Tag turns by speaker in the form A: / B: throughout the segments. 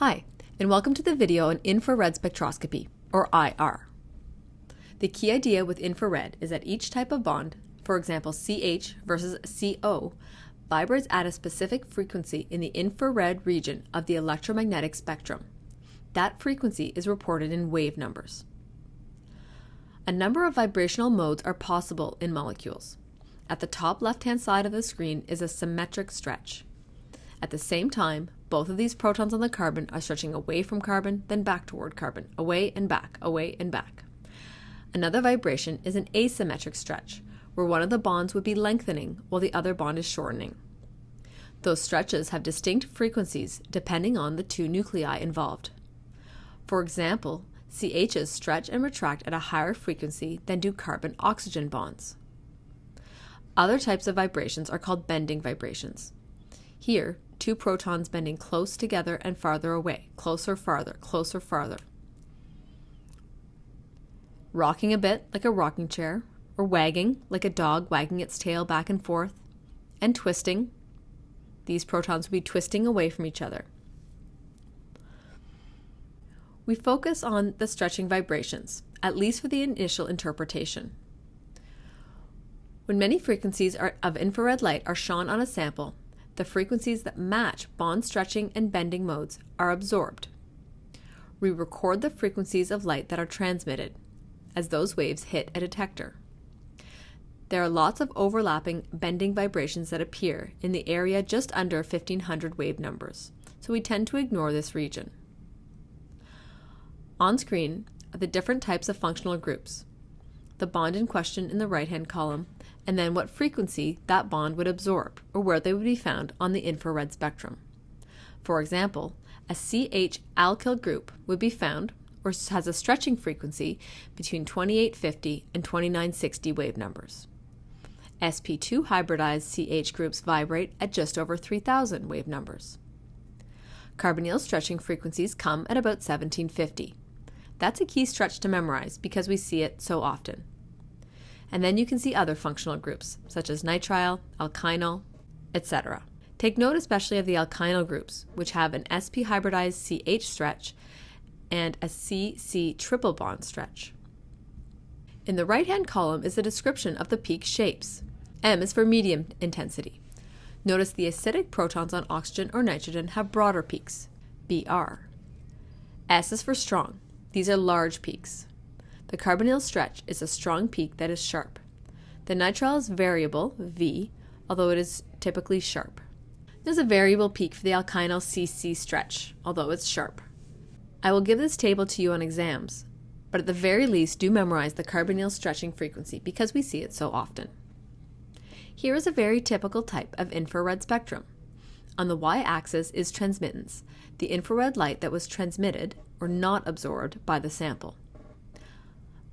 A: Hi, and welcome to the video on infrared spectroscopy, or IR. The key idea with infrared is that each type of bond, for example CH versus CO, vibrates at a specific frequency in the infrared region of the electromagnetic spectrum. That frequency is reported in wave numbers. A number of vibrational modes are possible in molecules. At the top left-hand side of the screen is a symmetric stretch. At the same time, both of these protons on the carbon are stretching away from carbon, then back toward carbon, away and back, away and back. Another vibration is an asymmetric stretch, where one of the bonds would be lengthening while the other bond is shortening. Those stretches have distinct frequencies depending on the two nuclei involved. For example, CHs stretch and retract at a higher frequency than do carbon-oxygen bonds. Other types of vibrations are called bending vibrations. Here, two protons bending close together and farther away, closer, farther, closer, farther. Rocking a bit like a rocking chair, or wagging like a dog wagging its tail back and forth, and twisting. These protons will be twisting away from each other. We focus on the stretching vibrations, at least for the initial interpretation. When many frequencies are, of infrared light are shone on a sample, the frequencies that match bond stretching and bending modes are absorbed. We record the frequencies of light that are transmitted, as those waves hit a detector. There are lots of overlapping bending vibrations that appear in the area just under 1500 wave numbers, so we tend to ignore this region. On screen are the different types of functional groups, the bond in question in the right-hand column, and then what frequency that bond would absorb, or where they would be found on the infrared spectrum. For example, a CH alkyl group would be found, or has a stretching frequency between 2850 and 2960 wave numbers. sp2 hybridized CH groups vibrate at just over 3000 wave numbers. Carbonyl stretching frequencies come at about 1750. That's a key stretch to memorize because we see it so often and then you can see other functional groups, such as nitrile, alkynyl, etc. Take note especially of the alkynyl groups, which have an sp hybridized CH stretch and a CC triple bond stretch. In the right-hand column is a description of the peak shapes. M is for medium intensity. Notice the acidic protons on oxygen or nitrogen have broader peaks, Br. S is for strong. These are large peaks. The carbonyl stretch is a strong peak that is sharp. The nitrile is variable, V, although it is typically sharp. There's a variable peak for the alkynyl CC stretch, although it's sharp. I will give this table to you on exams, but at the very least do memorize the carbonyl stretching frequency because we see it so often. Here is a very typical type of infrared spectrum. On the y-axis is transmittance, the infrared light that was transmitted or not absorbed by the sample.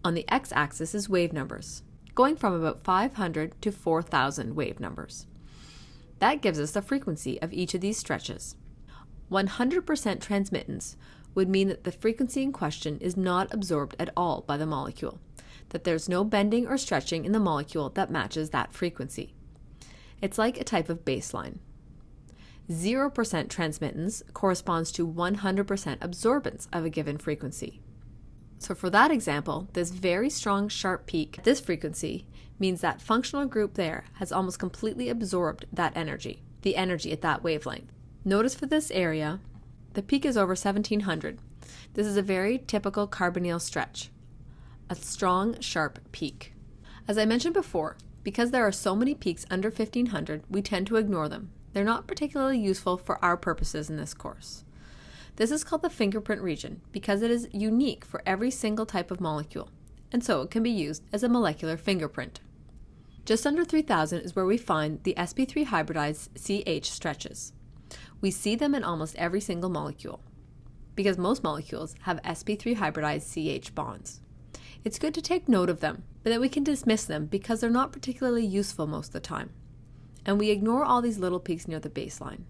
A: On the x-axis is wave numbers, going from about 500 to 4,000 wave numbers. That gives us the frequency of each of these stretches. 100% transmittance would mean that the frequency in question is not absorbed at all by the molecule, that there's no bending or stretching in the molecule that matches that frequency. It's like a type of baseline. 0% transmittance corresponds to 100% absorbance of a given frequency. So for that example, this very strong sharp peak at this frequency means that functional group there has almost completely absorbed that energy, the energy at that wavelength. Notice for this area, the peak is over 1700. This is a very typical carbonyl stretch, a strong sharp peak. As I mentioned before, because there are so many peaks under 1500, we tend to ignore them. They're not particularly useful for our purposes in this course. This is called the fingerprint region because it is unique for every single type of molecule, and so it can be used as a molecular fingerprint. Just under 3000 is where we find the sp3 hybridized CH stretches. We see them in almost every single molecule, because most molecules have sp3 hybridized CH bonds. It's good to take note of them, but that we can dismiss them because they're not particularly useful most of the time. And we ignore all these little peaks near the baseline.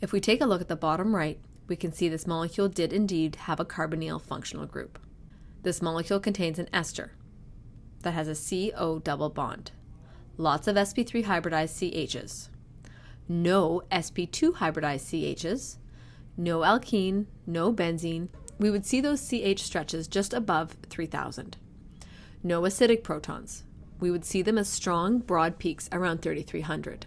A: If we take a look at the bottom right, we can see this molecule did indeed have a carbonyl functional group. This molecule contains an ester that has a CO double bond, lots of sp3 hybridized CHs, no sp2 hybridized CHs, no alkene, no benzene, we would see those CH stretches just above 3000. No acidic protons. We would see them as strong, broad peaks around 3300.